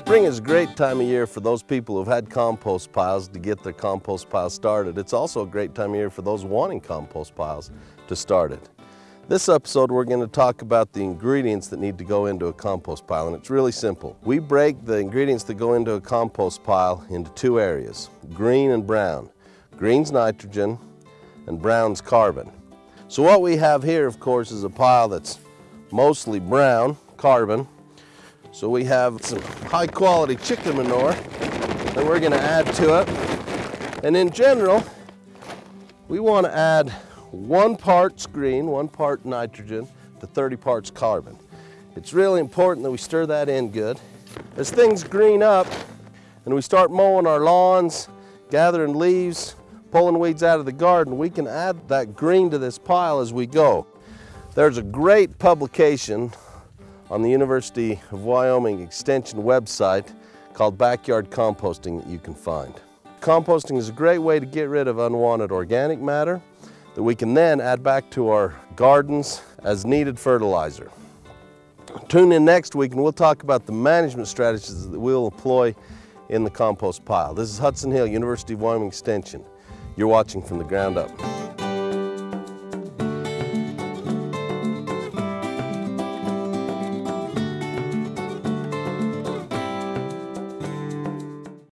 Spring is a great time of year for those people who've had compost piles to get their compost pile started. It's also a great time of year for those wanting compost piles to start it. This episode we're going to talk about the ingredients that need to go into a compost pile and it's really simple. We break the ingredients that go into a compost pile into two areas, green and brown. Green's nitrogen and brown's carbon. So what we have here of course is a pile that's mostly brown, carbon. So we have some high quality chicken manure that we're going to add to it. And in general, we want to add one parts green, one part nitrogen to 30 parts carbon. It's really important that we stir that in good. As things green up and we start mowing our lawns, gathering leaves, pulling weeds out of the garden, we can add that green to this pile as we go. There's a great publication on the University of Wyoming Extension website called Backyard Composting that you can find. Composting is a great way to get rid of unwanted organic matter that we can then add back to our gardens as needed fertilizer. Tune in next week and we'll talk about the management strategies that we'll employ in the compost pile. This is Hudson Hill, University of Wyoming Extension. You're watching from the ground up.